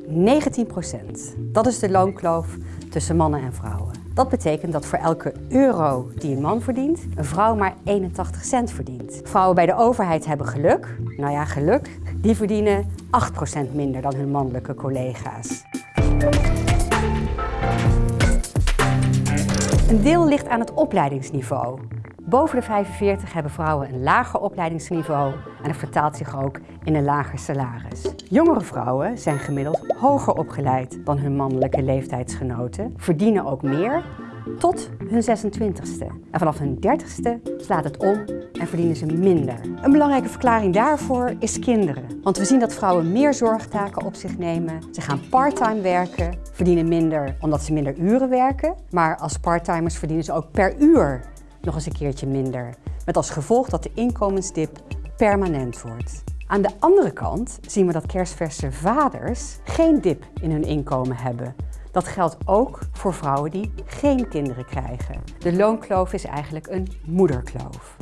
19% Dat is de loonkloof tussen mannen en vrouwen. Dat betekent dat voor elke euro die een man verdient, een vrouw maar 81 cent verdient. Vrouwen bij de overheid hebben geluk. Nou ja, geluk. Die verdienen 8% minder dan hun mannelijke collega's. Een deel ligt aan het opleidingsniveau. Boven de 45 hebben vrouwen een lager opleidingsniveau en dat vertaalt zich ook in een lager salaris. Jongere vrouwen zijn gemiddeld hoger opgeleid dan hun mannelijke leeftijdsgenoten, verdienen ook meer tot hun 26ste. En vanaf hun 30ste slaat het om en verdienen ze minder. Een belangrijke verklaring daarvoor is kinderen. Want we zien dat vrouwen meer zorgtaken op zich nemen. Ze gaan parttime werken, verdienen minder omdat ze minder uren werken. Maar als parttimers verdienen ze ook per uur nog eens een keertje minder. Met als gevolg dat de inkomensdip permanent wordt. Aan de andere kant zien we dat kerstverse vaders geen dip in hun inkomen hebben. Dat geldt ook voor vrouwen die geen kinderen krijgen. De loonkloof is eigenlijk een moederkloof.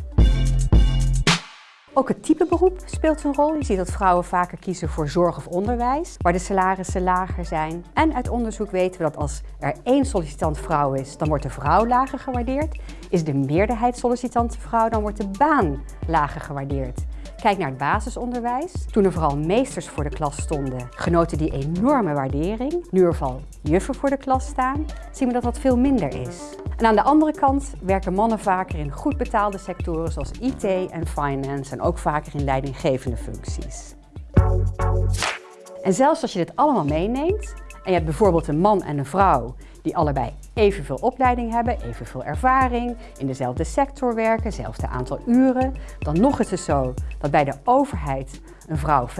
Ook het type beroep speelt een rol. Je ziet dat vrouwen vaker kiezen voor zorg of onderwijs, waar de salarissen lager zijn. En uit onderzoek weten we dat als er één sollicitant vrouw is, dan wordt de vrouw lager gewaardeerd. Is de meerderheid sollicitant vrouw, dan wordt de baan lager gewaardeerd. Kijk naar het basisonderwijs. Toen er vooral meesters voor de klas stonden, genoten die enorme waardering. Nu er vooral juffen voor de klas staan, zien we dat dat veel minder is. En aan de andere kant werken mannen vaker in goed betaalde sectoren zoals IT en finance en ook vaker in leidinggevende functies. En zelfs als je dit allemaal meeneemt en je hebt bijvoorbeeld een man en een vrouw die allebei evenveel opleiding hebben, evenveel ervaring, in dezelfde sector werken, hetzelfde aantal uren, dan nog is het zo dat bij de overheid een vrouw 5%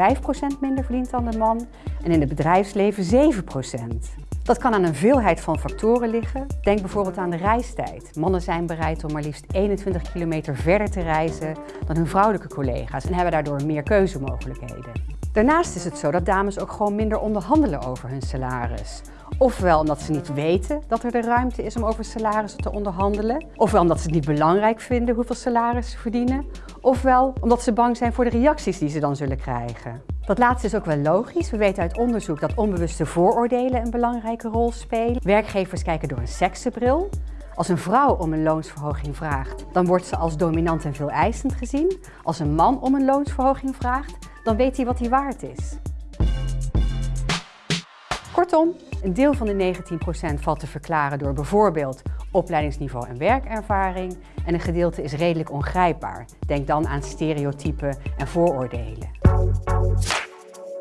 minder verdient dan de man en in het bedrijfsleven 7%. Dat kan aan een veelheid van factoren liggen. Denk bijvoorbeeld aan de reistijd. Mannen zijn bereid om maar liefst 21 kilometer verder te reizen dan hun vrouwelijke collega's en hebben daardoor meer keuzemogelijkheden. Daarnaast is het zo dat dames ook gewoon minder onderhandelen over hun salaris. Ofwel omdat ze niet weten dat er de ruimte is om over salarissen te onderhandelen. Ofwel omdat ze het niet belangrijk vinden hoeveel salaris ze verdienen. Ofwel omdat ze bang zijn voor de reacties die ze dan zullen krijgen. Dat laatste is ook wel logisch. We weten uit onderzoek dat onbewuste vooroordelen een belangrijke rol spelen. Werkgevers kijken door een seksenbril. Als een vrouw om een loonsverhoging vraagt, dan wordt ze als dominant en veel eisend gezien. Als een man om een loonsverhoging vraagt, dan weet hij wat hij waard is. Kortom, een deel van de 19% valt te verklaren door bijvoorbeeld opleidingsniveau en werkervaring en een gedeelte is redelijk ongrijpbaar. Denk dan aan stereotypen en vooroordelen.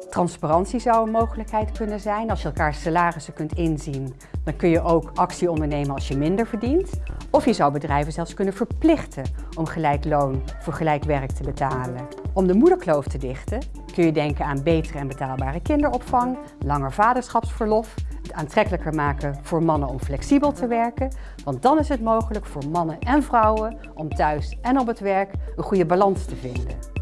Transparantie zou een mogelijkheid kunnen zijn. Als je elkaar salarissen kunt inzien, dan kun je ook actie ondernemen als je minder verdient. Of je zou bedrijven zelfs kunnen verplichten om gelijk loon voor gelijk werk te betalen. Om de moederkloof te dichten kun je denken aan betere en betaalbare kinderopvang, langer vaderschapsverlof, het aantrekkelijker maken voor mannen om flexibel te werken. Want dan is het mogelijk voor mannen en vrouwen om thuis en op het werk een goede balans te vinden.